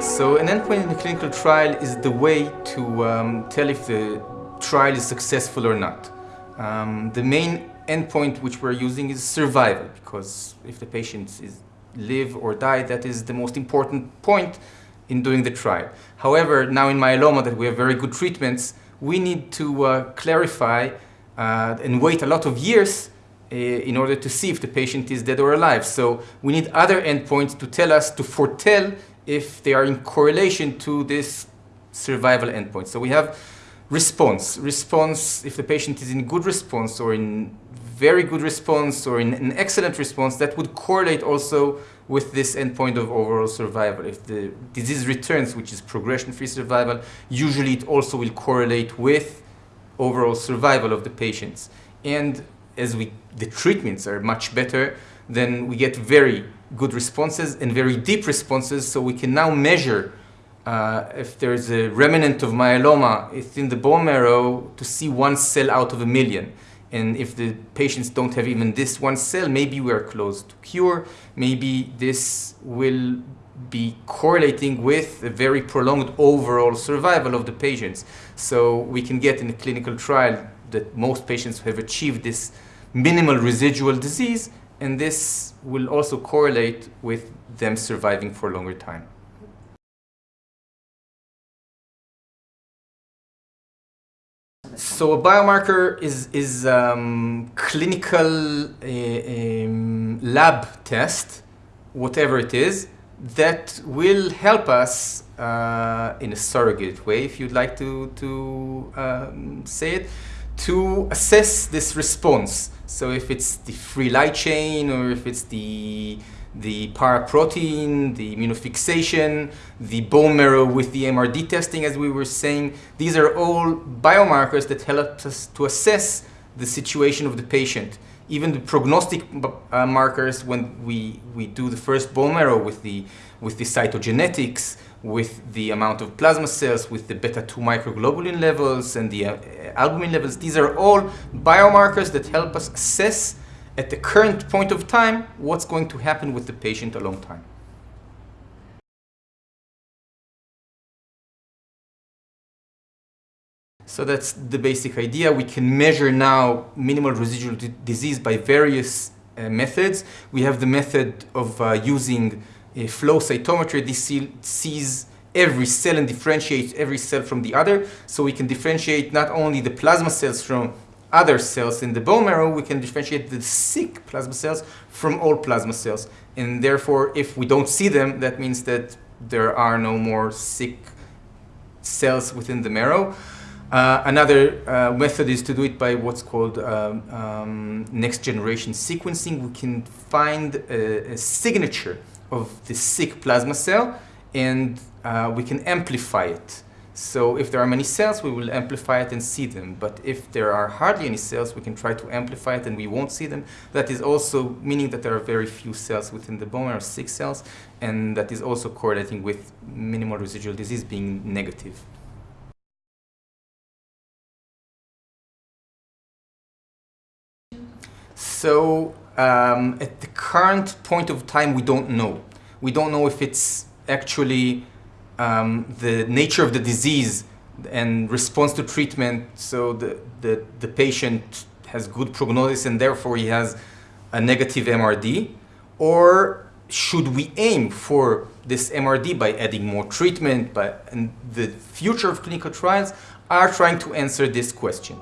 So an endpoint in a clinical trial is the way to um, tell if the trial is successful or not. Um, the main endpoint which we're using is survival because if the patient is live or die, that is the most important point in doing the trial. However, now in myeloma that we have very good treatments, we need to uh, clarify uh, and wait a lot of years uh, in order to see if the patient is dead or alive. So we need other endpoints to tell us, to foretell if they are in correlation to this survival endpoint. So we have response. Response, if the patient is in good response or in very good response or in an excellent response, that would correlate also with this endpoint of overall survival. If the disease returns, which is progression-free survival, usually it also will correlate with overall survival of the patients. And as we, the treatments are much better, then we get very good responses and very deep responses, so we can now measure uh, if there's a remnant of myeloma within the bone marrow to see one cell out of a million. And if the patients don't have even this one cell, maybe we are close to cure. Maybe this will be correlating with a very prolonged overall survival of the patients. So we can get in a clinical trial that most patients have achieved this minimal residual disease, and this will also correlate with them surviving for a longer time. So a biomarker is, is um, clinical uh, um, lab test, whatever it is, that will help us uh, in a surrogate way, if you'd like to, to um, say it, to assess this response. So if it's the free light chain or if it's the the paraprotein, the immunofixation, the bone marrow with the MRD testing, as we were saying. These are all biomarkers that help us to assess the situation of the patient. Even the prognostic uh, markers when we, we do the first bone marrow with the, with the cytogenetics, with the amount of plasma cells, with the beta-2 microglobulin levels and the uh, albumin levels. These are all biomarkers that help us assess at the current point of time, what's going to happen with the patient a long time. So that's the basic idea. We can measure now minimal residual disease by various uh, methods. We have the method of uh, using a flow cytometry. This sees every cell and differentiates every cell from the other. So we can differentiate not only the plasma cells from other cells in the bone marrow, we can differentiate the sick plasma cells from all plasma cells. And therefore, if we don't see them, that means that there are no more sick cells within the marrow. Uh, another uh, method is to do it by what's called um, um, next generation sequencing. We can find a, a, signature of the sick plasma cell and uh, we can amplify it. So if there are many cells, we will amplify it and see them. But if there are hardly any cells, we can try to amplify it and we won't see them. That is also meaning that there are very few cells within the bone marrow, six cells, and that is also correlating with minimal residual disease being negative. So um, at the current point of time, we don't know. We don't know if it's actually um, the nature of the disease and response to treatment so the, the, the patient has good prognosis and therefore he has a negative MRD? Or should we aim for this MRD by adding more treatment? By, and the future of clinical trials are trying to answer this question.